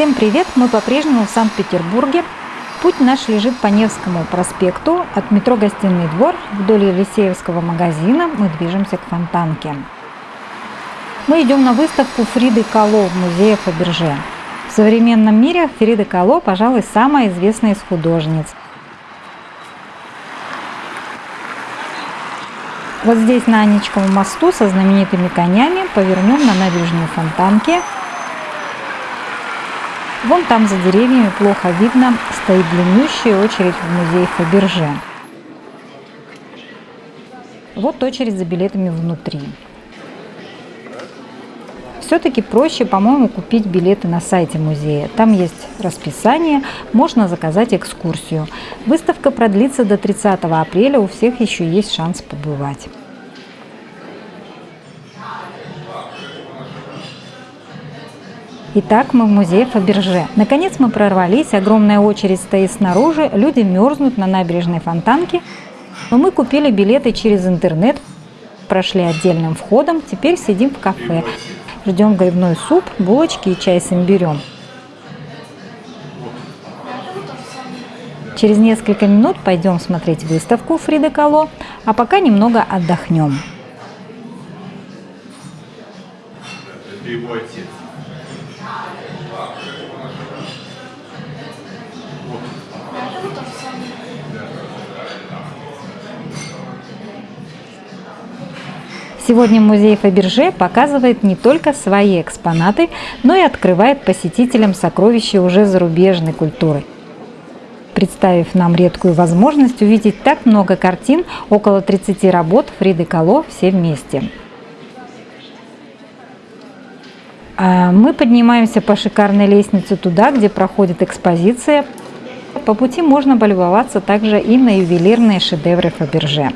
Всем привет! Мы по-прежнему в Санкт-Петербурге. Путь наш лежит по Невскому проспекту от метро «Гостиный двор» вдоль Елисеевского магазина мы движемся к Фонтанке. Мы идем на выставку Фриды Кало в музее Фаберже. В современном мире Фрида Кало, пожалуй, самая известная из художниц. Вот здесь на Анечковом мосту со знаменитыми конями повернем на набережную Фонтанки – Вон там за деревьями плохо видно, стоит длиннющая очередь в музей Фаберже. Вот очередь за билетами внутри. Все-таки проще, по-моему, купить билеты на сайте музея. Там есть расписание, можно заказать экскурсию. Выставка продлится до 30 апреля, у всех еще есть шанс побывать. Итак, мы в музее Фаберже. Наконец мы прорвались, огромная очередь стоит снаружи, люди мерзнут на набережной Фонтанке. Но мы купили билеты через интернет, прошли отдельным входом, теперь сидим в кафе. Ждем грибной суп, булочки и чай с имбирем. Через несколько минут пойдем смотреть выставку Фриды Кало, а пока немного отдохнем. Это его отец. Сегодня музей Фаберже показывает не только свои экспонаты, но и открывает посетителям сокровища уже зарубежной культуры представив нам редкую возможность увидеть так много картин, около 30 работ Фриды Кало все вместе. А мы поднимаемся по шикарной лестнице туда, где проходит экспозиция. По пути можно полюбоваться также и на ювелирные шедевры Фаберже.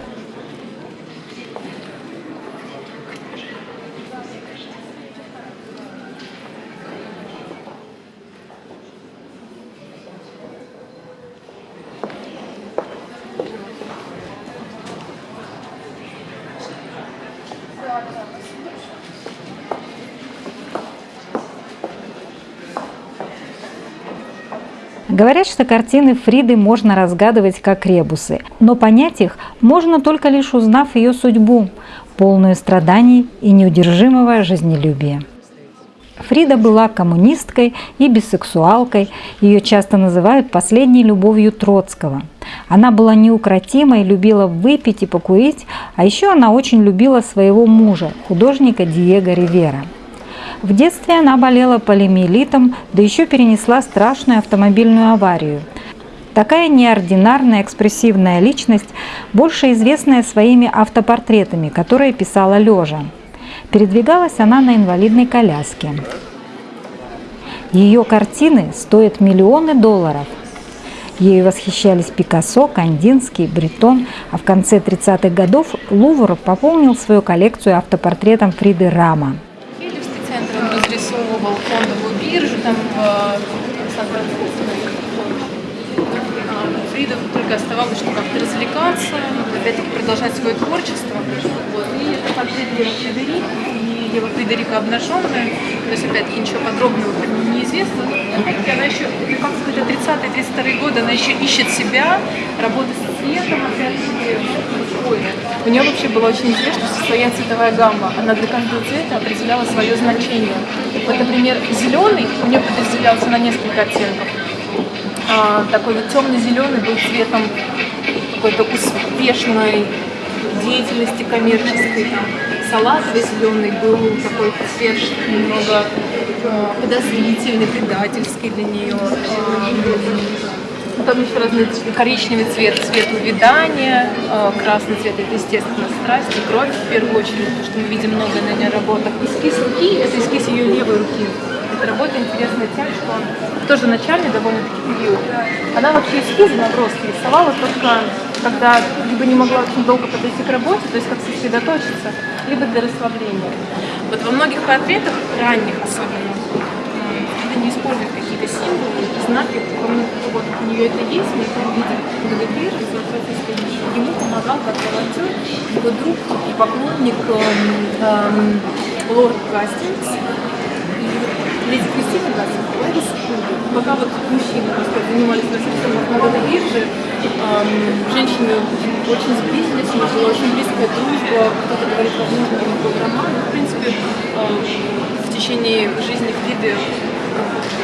Говорят, что картины Фриды можно разгадывать как ребусы, но понять их можно только лишь узнав ее судьбу, полную страданий и неудержимого жизнелюбия. Фрида была коммунисткой и бисексуалкой, ее часто называют последней любовью Троцкого. Она была неукротимой, любила выпить и покурить, а еще она очень любила своего мужа, художника Диего Ривера. В детстве она болела полимиелитом, да еще перенесла страшную автомобильную аварию. Такая неординарная экспрессивная личность, больше известная своими автопортретами, которые писала лежа. Передвигалась она на инвалидной коляске. Ее картины стоят миллионы долларов. Ею восхищались Пикассо, Кандинский, Бретон, а в конце 30-х годов Лувр пополнил свою коллекцию автопортретом Фриды Рама фондовую биржу там в Сан-Франциско. Фрида только оставалось, что как-то развлекаться, опять-таки продолжать свое творчество. Вот. И портрет Ева Фредерик, и Ева Фредерика обнаженная, то есть опять-таки ничего подробного неизвестно. Она еще, ну, как сказать, 30-32 годы, она еще ищет себя, работает с цветом, опять-таки, у нее вообще было очень известно, что своя цветовая гамма, она для каждого цвета определяла свое значение. Вот, например, зеленый у нее подразделялся на несколько оттенков. А, такой вот темно-зеленый был цветом какой-то успешной деятельности коммерческой. Там, салатовый зеленый был такой цвет немного э, подозрительный, предательский для нее. Потом еще разные коричневый цвет, цвет увядания, э, красный цвет это, естественно, страсть и кровь в первую очередь, потому что мы видим много на ней работах. Эскиз руки – это эскиз ее левой руки. Эта работа интересна тем, что он тоже начальный довольно-таки период. Она вообще эскизы наброски рисовала только когда либо не могла очень долго подойти к работе, то есть как сосредоточиться, либо для расслабления. Вот во многих портретах, ранних особенно, это не используют какие-то символы, знаки, вот у нее это есть, мы это видим вдали, и, соответственно, ему помогал как волонтер его друг и поклонник эм, эм, лорд Гастингс. Леди Кристина Кугель. Пока вот мужчины сказать, занимались распространением народной биржи, эм, женщины очень сблизились, у нас была очень близкая дружба, кто-то говорит, возможно, это был роман. В принципе, эм, в течение жизни Фриды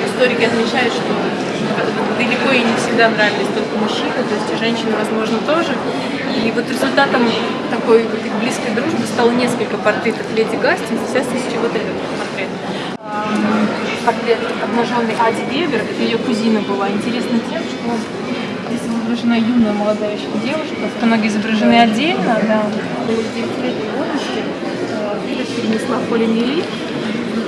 историки отмечают, что далеко и не всегда нравились только мужчины, то есть и женщины, возможно, тоже. И вот результатом такой вот близкой дружбы стало несколько портретов леди Гастингс, в частности, вот этот портрет. Эм, Портрет обнаженной Ади Вебер, это ее кузина была. Интересно тем, что здесь изображена юная молодая еще девушка, ноги изображены отдельно, да, было в 9-летней возрасте. Фрида перенесла в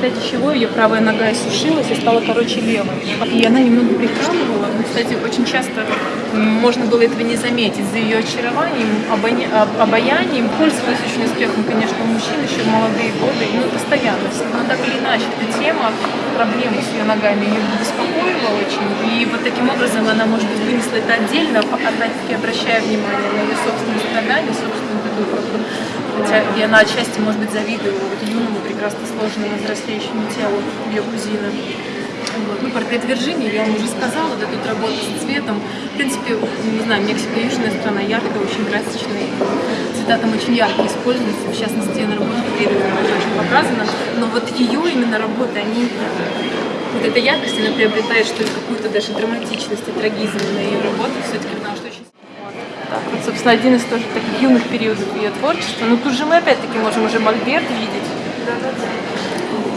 результате чего ее правая нога иссушилась и стала короче левой. И она немного прихрамывала. Но, кстати, очень часто можно было этого не заметить. За ее очарованием, обаянием пользовалась очень успехом, конечно, мужчин еще в молодые годы, ну, постоянно. Но так или иначе, эта тема, проблемы с ее ногами ее беспокоила очень. И вот таким образом она, может быть, вынесла это отдельно, опять-таки обращая внимание на ее собственные страдания, собственную такую Хотя и она отчасти, может быть, завидовала вот юному, прекрасно сложенному, взрослеющему телу ее кузины. Вот. Ну, портрет Вирджинии, я вам уже сказала, да, тут работа с цветом. В принципе, не знаю, Мексика южная страна, яркая, очень красочная. Цвета там очень яркие используются, в частности, на работе это очень показано. Но вот ее именно работы, они вот эта яркость, она приобретает что ли какую-то даже драматичность и трагизм на ее работах, все-таки потому что очень так, вот, собственно, один из тоже таких юных периодов ее творчества. Но тут же мы опять-таки можем уже Мольберт видеть.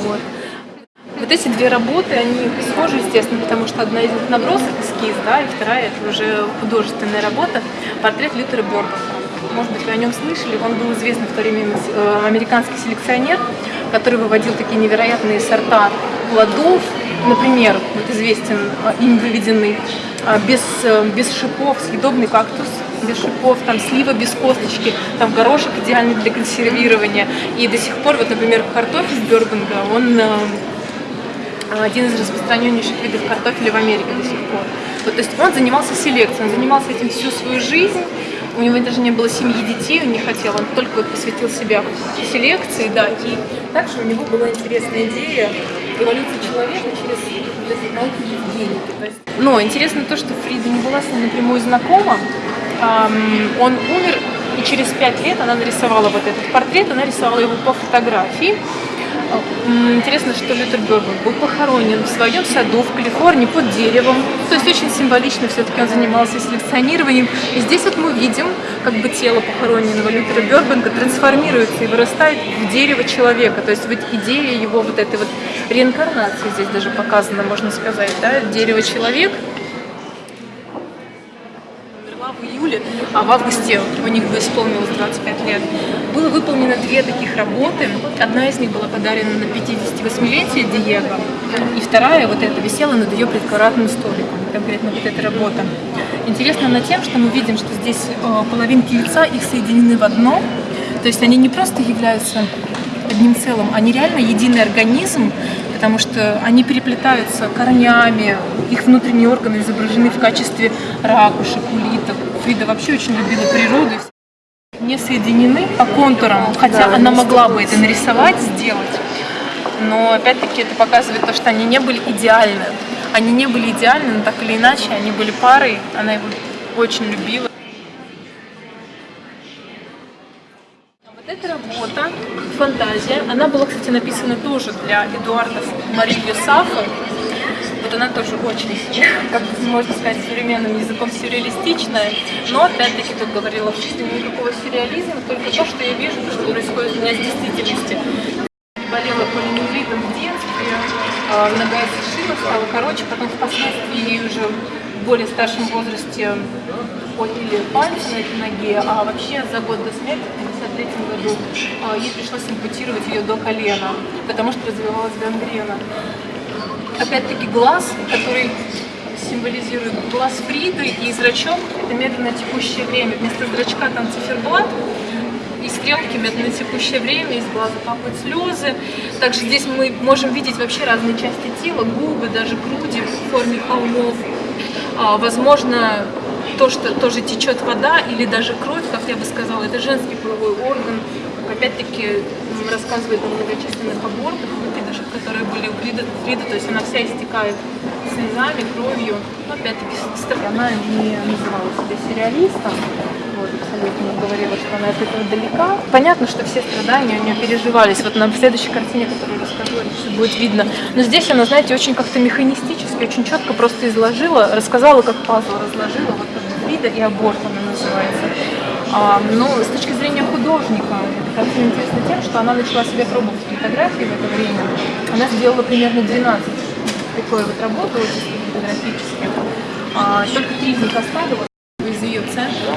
Вот. Вот эти две работы, они схожи, естественно, потому что одна из них набросок, эскиз, да, и вторая это уже художественная работа, портрет Лютера Бёрбака. Может быть, вы о нем слышали, он был известный в то время э, американский селекционер, который выводил такие невероятные сорта плодов, например, вот известен э, им выведенный э, без, без шипов съедобный кактус, без шипов, там слива без косточки, там горошек идеальный для консервирования. И до сих пор, вот, например, картофель Бёрбанга, он э, один из распространеннейших видов картофеля в Америке до сих пор. Вот, то есть он занимался селекцией, он занимался этим всю свою жизнь. У него даже не было семьи детей, он не хотел, он только вот посвятил себя селекции, да. И также у него была интересная идея эволюции человека через. То есть... Но интересно то, что Фрида не была с ним напрямую знакома. Он умер, и через пять лет она нарисовала вот этот портрет, она рисовала его по фотографии. Интересно, что Лютер Бёрбан был похоронен в своем саду в Калифорнии под деревом. То есть очень символично все-таки он занимался селекционированием. И здесь вот мы видим, как бы тело похороненного Лютера Бёрбанка трансформируется и вырастает в дерево человека. То есть вот идея его вот этой вот реинкарнации здесь даже показана, можно сказать, да, дерево человек июле, а в августе у них бы исполнилось 25 лет. Было выполнено две таких работы. Одна из них была подарена на 58-летие Диего, и вторая, вот эта, висела над ее предкаратным столиком, конкретно вот эта работа. Интересна она тем, что мы видим, что здесь э, половинки лица, их соединены в одно, то есть они не просто являются одним целым, они реально единый организм, потому что они переплетаются корнями, их внутренние органы изображены в качестве ракушек, улиток. Фрида вообще очень любила природу. Не соединены по контурам, хотя она могла бы это нарисовать, сделать. Но опять-таки это показывает то, что они не были идеальны. Они не были идеальны, но так или иначе они были парой, она его очень любила. Вот эта работа, фантазия, она была, кстати, написана тоже для Эдуарда Мари Сафа. Вот она тоже очень, как можно сказать, современным языком сюрреалистичная, но опять-таки тут говорила, что никакого сюрреализма, только то, что я вижу, что происходит у меня с действительности. Болела полимелитом в детстве, а, нога иссушила, стала короче, потом впоследствии уже в более старшем возрасте отняли пальцы на этой ноге, а вообще за год до смерти, в 1953 году, а, ей пришлось ампутировать ее до колена, потому что развивалась гангрена. Опять-таки глаз, который символизирует глаз Фриды и зрачок, это медленно текущее время. Вместо зрачка там циферблат, и стрелки медленно текущее время, из глаза капают слезы. Также здесь мы можем видеть вообще разные части тела, губы, даже груди в форме холмов. А, возможно, то, что тоже течет вода или даже кровь, как я бы сказала, это женский половой орган. Опять-таки рассказывает о многочисленных абортах, которые были у Фриды, Фриды, то есть она вся истекает слезами, кровью. Но опять-таки, она не называла себя сериалистом, вот, абсолютно говорила, что она от этого далека. Понятно, что все страдания у нее переживались. Вот на следующей картине, которую расскажу, это все будет видно. Но здесь она, знаете, очень как-то механистически, очень четко просто изложила, рассказала, как пазл разложила, вот Фрида и аборт она называется. А, но с точки зрения художника, эта картина интересна тем, что она начала себе пробовать фотографии в это время. Она сделала примерно 12 такой вот работы очень фотографических. А, только три из них оставила из ее центра.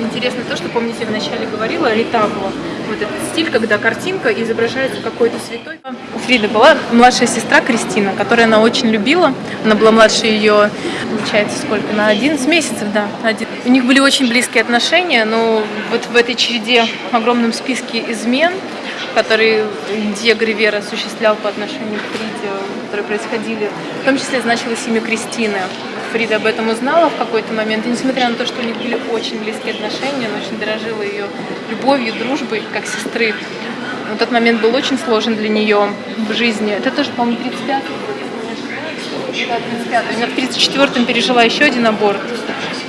Интересно то, что, помните, я вначале говорила, ретабло. Вот этот стиль, когда картинка изображается какой-то святой. У Фриды была младшая сестра Кристина, которую она очень любила. Она была младше ее, получается, сколько? На 11 месяцев, да. Один. У них были очень близкие отношения, но вот в этой череде, в огромном списке измен, который Диего Ривера осуществлял по отношению к Фриде, которые происходили, в том числе значилось имя Кристины. Фрида об этом узнала в какой-то момент, и несмотря на то, что у них были очень близкие отношения, она очень дорожила ее любовью, дружбой, как сестры. Но тот момент был очень сложен для нее в жизни. Это тоже, по-моему, 35 да, 35 Она в 34-м пережила еще один аборт.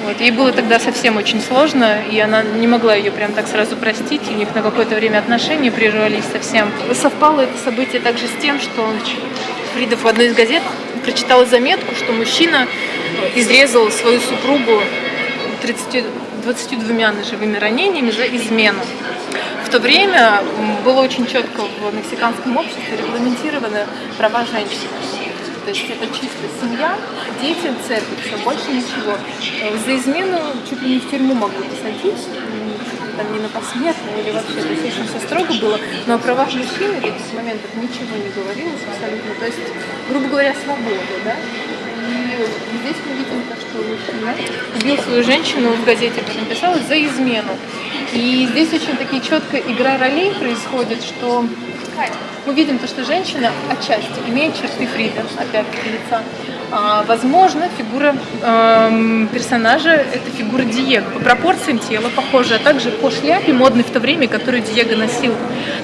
Вот. Ей было тогда совсем очень сложно, и она не могла ее прям так сразу простить. У них на какое-то время отношения прервались совсем. Совпало это событие также с тем, что Фрида в одной из газет прочитала заметку, что мужчина изрезал свою супругу 30, 22 ножевыми ранениями за измену. В то время было очень четко в мексиканском обществе регламентированы права женщин. То есть это чисто семья, дети, церковь, все, больше ничего. Э, за измену чуть ли не в тюрьму могли посадить, там не на посмертно или вообще, то есть очень все строго было, но о правах мужчины в этих моментах ничего не говорилось абсолютно, то есть, грубо говоря, свобода, да. И здесь мы видим то, что мужчина убил свою женщину, в газете этом писалось, за измену. И здесь очень такие четко игра ролей происходит, что мы видим то, что женщина отчасти имеет черты Фрида, опять-таки лица. А, возможно, фигура э, персонажа – это фигура Диего. По пропорциям тела похожа, а также по шляпе модной в то время, которую Диего носил.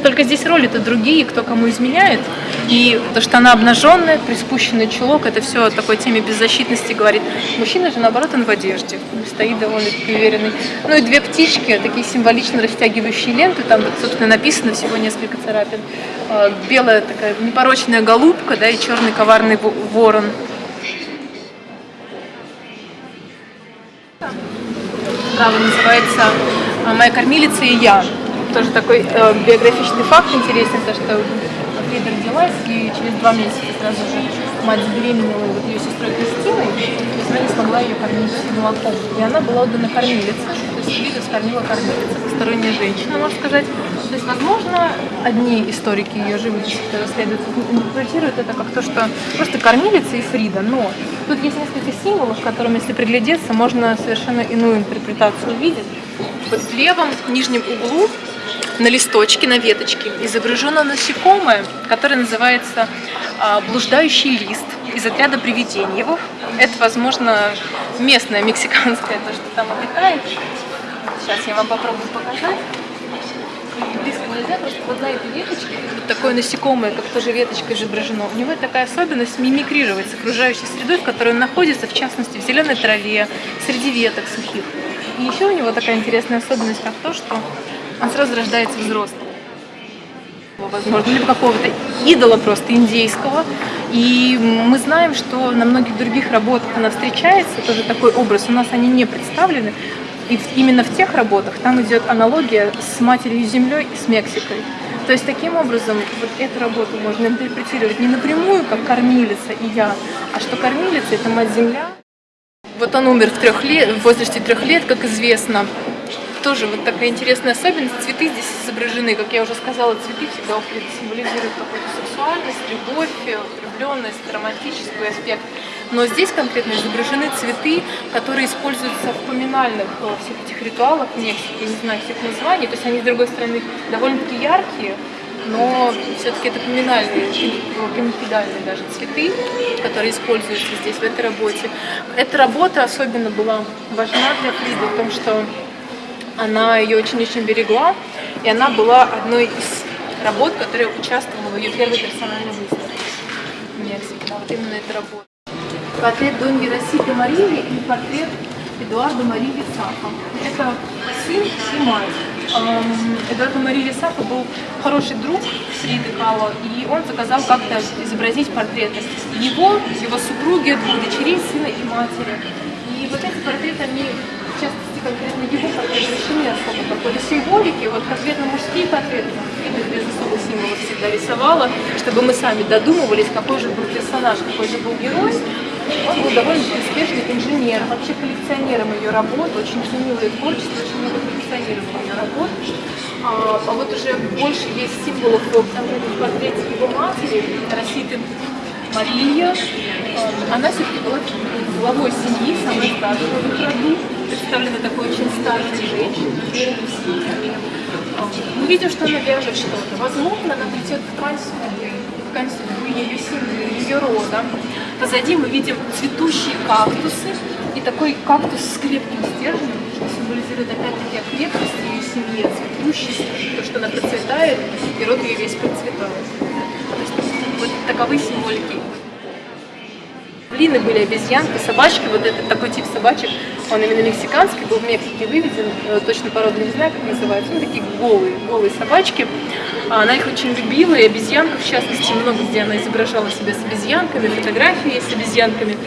Только здесь роли-то другие, кто кому изменяет. И то, что она обнаженная, приспущенный чулок – это все о такой теме беззащитности говорит. Мужчина же, наоборот, он в одежде, стоит довольно-таки уверенный. Ну и две птички, такие символично растягивающие ленты, там, собственно, написано всего несколько царапин. А, белая такая непорочная голубка, да, и черный коварный ворон. Право называется а, «Моя кормилица и я». Тоже такой э, биографичный факт интересен, то что Фрида родилась, и через два месяца сразу же мать забеременела вот ее сестрой Кристиной, и она не смогла ее кормить молоком. И она была отдана кормилице, то есть Фрида скормила кормилица, посторонняя женщина, можно сказать. То есть, возможно, одни историки ее живописи, которые расследуют, интерпретируют это как то, что просто кормилица и Фрида, но тут есть несколько символов, которым, если приглядеться, можно совершенно иную интерпретацию увидеть. Вот в левом нижнем углу на листочке, на веточке изображено насекомое, которое называется блуждающий лист из отряда привиденьевых. Это, возможно, местное мексиканское, то, что там обитает. Сейчас я вам попробую показать. Близко нельзя, просто вот на этой веточке вот такое насекомое, как тоже веточка изображено. У него такая особенность мимикрировать с окружающей средой, в которой он находится, в частности, в зеленой траве, среди веток сухих. И еще у него такая интересная особенность, как то, что он сразу рождается взрослым. Возможно, либо какого-то идола просто индейского. И мы знаем, что на многих других работах она встречается, тоже такой образ. У нас они не представлены. И именно в тех работах там идет аналогия с матерью землей и с Мексикой. То есть таким образом вот эту работу можно интерпретировать не напрямую, как кормилица и я, а что кормилица – это мать земля. Вот он умер в, трех лет, в возрасте трех лет, как известно тоже вот такая интересная особенность. Цветы здесь изображены, как я уже сказала, цветы всегда символизируют какую-то сексуальность, любовь, влюбленность, романтический аспект. Но здесь конкретно изображены цветы, которые используются в поминальных э, всех этих ритуалах Мексики, я не знаю всех названий, то есть они, с другой стороны, довольно-таки яркие, но все-таки это поминальные, гемофидальные даже цветы, которые используются здесь, в этой работе. Эта работа особенно была важна для Фриды в том, что Она ее очень-очень берегла, и она была одной из работ, которая участвовала в ее первой персональной выставке в Мексике. Вот именно эта работа. Портрет Доньи Роситы Марии и портрет Эдуарда Марии Лисака. Это сын и мать. Эм, Эдуард Мария Лисака был хороший друг Фриды Кало, и он заказал как-то изобразить портреты его, его супруги, двух дочерей, сына и матери. И вот эти портреты, они в частности конкретно его портреты лишены особо какой-то символики. Вот конкретно мужские портреты без особых символов всегда рисовала, чтобы мы сами додумывались, какой же был персонаж, какой же был герой. Он был довольно успешный инженер, вообще коллекционером ее работ, очень ценил ее творчество, очень много коллекционировал ее работ. А, а вот уже больше есть символов в портрете его матери, Роситы Мария. А, она все-таки была главой семьи, самой старшей в их роду. Представлена такой очень старшей женщиной, а, Мы видим, что она вяжет что-то. Возможно, она плетет ткань судьбы, ткань судьбы ее семьи, ее рода. Позади мы видим цветущие кактусы и такой кактус с крепким стержнем, что символизирует опять-таки крепкость ее семьи, цветущесть, то, что она процветает, и род ее весь процветает. Вот таковы символики. Блины были обезьянки, собачки, вот этот такой тип собачек, он именно мексиканский, был в Мексике выведен, э, точно породу не знаю, как называется, ну такие голые, голые собачки. А она их очень любила, и обезьянка, в частности, много где она изображала себя с обезьянками, фотографии с обезьянками.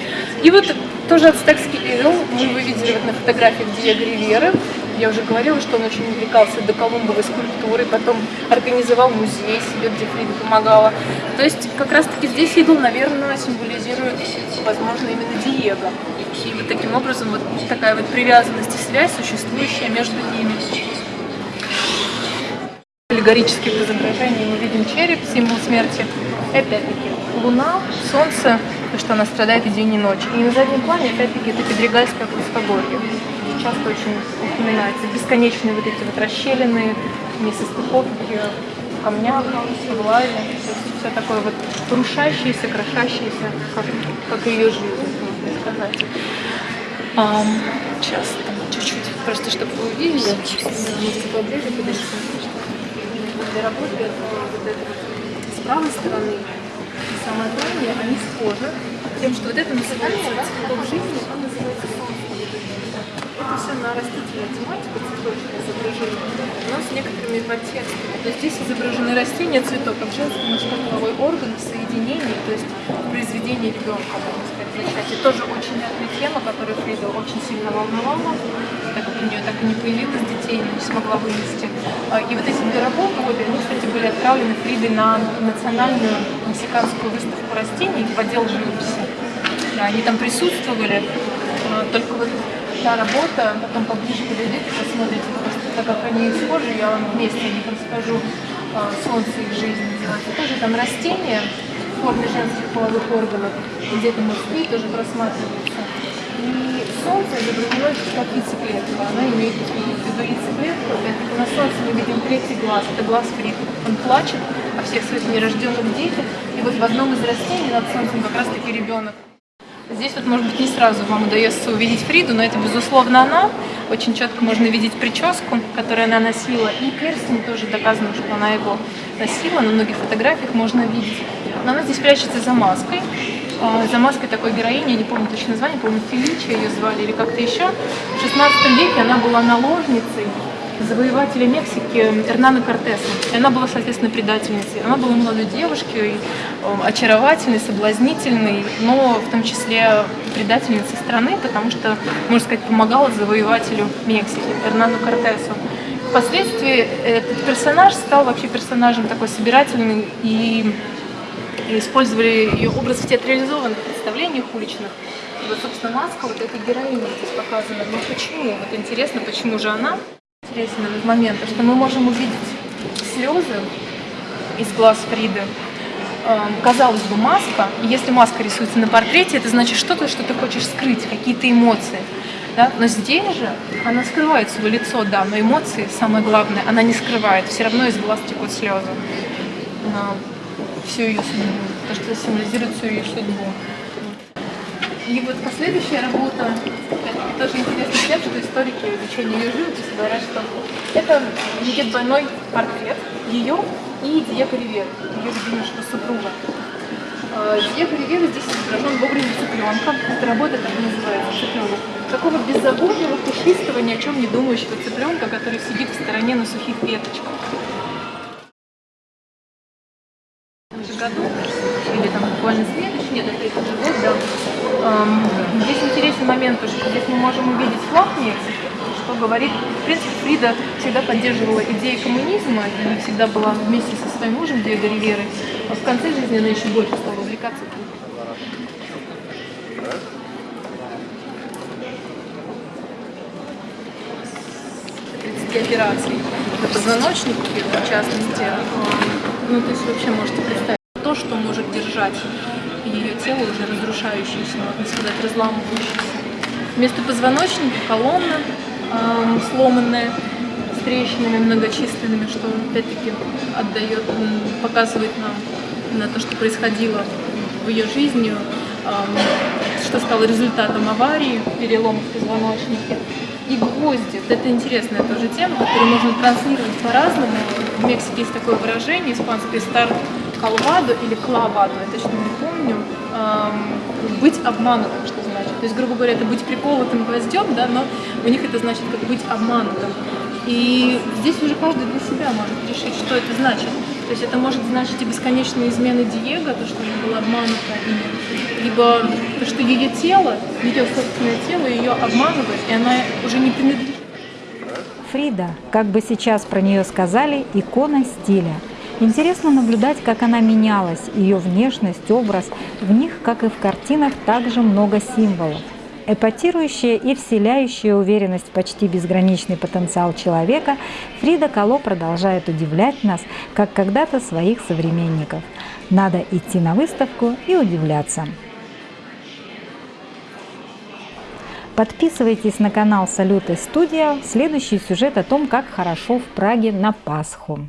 И вот тоже ацтекский идол мы вы видели вот на фотографиях Диего Риверы. Я уже говорила, что он очень увлекался до Колумбовой скульптурой, потом организовал музей себе, где Фрида помогала. То есть как раз-таки здесь идол, наверное, символизирует, возможно, именно Диего. И вот таким образом вот такая вот привязанность и связь, существующая между ними. Аллегорических изображений мы видим череп, символ смерти. Опять-таки луна, солнце, то, что она страдает и день, и ночь. И на заднем плане, опять-таки, это Педригальское плоскогорье. Часто очень упоминается. Бесконечные вот эти вот расщелины, несостыковки в камнях, в лаве. Все такое вот рушащееся, крошащееся, как, как ее жизнь, можно сказать. Um, сейчас чуть-чуть, просто чтобы вы увидели, можете поближе подойти. Для работы вот это вот с правой стороны самое главное, они схожи тем, что вот это называется цветок жизни, он называется солнце. Это все на растительную тематику, цветочное изображение, но с некоторыми подтекстами. То есть здесь изображены растения, цветок, как женский мужской половой орган в соединении, то есть в произведении ребенка, можно сказать, зачатие. Тоже очень яркая тема, которую Фрида очень сильно волновала, у нее так и не появилось детей, не смогла вынести. А, и вот эти две работы, они, кстати, были отправлены Фридой на национальную мексиканскую выставку растений в отдел живописи. Да, они там присутствовали, а, только вот та работа, потом поближе подойдете, посмотрите, так как они схожи, я вам вместе о них расскажу, а, «Солнце их жизни» называется. Тоже там растения в форме женских половых органов, где-то мужские тоже просматриваются. Солнце изображено как яйцеклетка, она имеет в виду яйцеклетку, опять-таки на солнце мы видим третий глаз, это глаз Фрида. Он плачет о всех своих нерожденных детях, и вот в одном из растений над солнцем как раз-таки ребенок. Здесь вот, может быть, не сразу вам удается увидеть Фриду, но это, безусловно, она. Очень четко можно видеть прическу, которую она носила, и перстень тоже доказано, что она его носила. На многих фотографиях можно видеть. Но она здесь прячется за маской. А, за маской такой героини, я не помню точно название, по-моему, Феличия ее звали или как-то еще. В 16 веке она была наложницей завоевателя Мексики Эрнана Кортеса. И она была, соответственно, предательницей. Она была молодой девушкой, очаровательной, соблазнительной, но в том числе предательницей страны, потому что, можно сказать, помогала завоевателю Мексики, Эрнану Кортесу. Впоследствии этот персонаж стал вообще персонажем такой собирательный и использовали ее образ в театрализованных представлениях уличных. И вот, собственно, маска вот этой героини здесь показана. Но почему? Вот интересно, почему же она? Интересный момент, что мы можем увидеть слезы из глаз Фриды. Эм, казалось бы, маска, и если маска рисуется на портрете, это значит что-то, что ты хочешь скрыть, какие-то эмоции. Да? Но здесь же она скрывает свое лицо, да, но эмоции, самое главное, она не скрывает. Все равно из глаз текут слезы. Всю ее судьбу, то, что символизирует всю ее судьбу. И вот последующая работа, тоже интересно тем, что историки изучения ее живописи говорят, что это будет двойной портрет ее и Диего Ривера, ее любимейшего супруга. Э, Диего Ривера здесь изображен в образе цыпленка. Эта работа так и называется, цыпленок. Такого беззаботного, пушистого, ни о чем не думающего цыпленка, который сидит в стороне на сухих веточках. В этом же году, или там буквально следующий, нет, это этот же год, да. Эм, здесь интересный момент, что здесь мы можем увидеть флаг Мексики, что говорит, в принципе, Фрида всегда поддерживала идеи коммунизма и всегда была вместе со своим мужем Диего Риверой. А в конце жизни она еще больше стала увлекаться операций на позвоночнике, в частности. Ну, то есть вообще можете представить то, что может держать ее тело уже разрушающееся, можно сказать, разламывающееся. Вместо позвоночника колонна э, сломанная, с трещинами многочисленными, что опять-таки отдает, показывает нам на то, что происходило в ее жизни, э, что стало результатом аварии, перелома в позвоночнике. И гвозди, вот это интересная тоже тема, которую можно транслировать по-разному. В Мексике есть такое выражение испанское «стар колвадо» или «клавадо», я точно не помню, эм, «быть обманутым», что. То есть, грубо говоря, это быть приколотым гвоздем, да, но у них это значит как быть обманутым. И здесь уже каждый для себя может решить, что это значит. То есть это может значить и бесконечные измены Диего, то, что она была обманута ими, либо то, что ее тело, ее собственное тело ее обманывает, и она уже не принадлежит. Фрида, как бы сейчас про нее сказали, икона стиля. Интересно наблюдать, как она менялась, ее внешность, образ. В них, как и в картинах, также много символов. Эпатирующая и вселяющая уверенность в почти безграничный потенциал человека, Фрида Кало продолжает удивлять нас, как когда-то своих современников. Надо идти на выставку и удивляться. Подписывайтесь на канал Салюты Студия. Следующий сюжет о том, как хорошо в Праге на Пасху.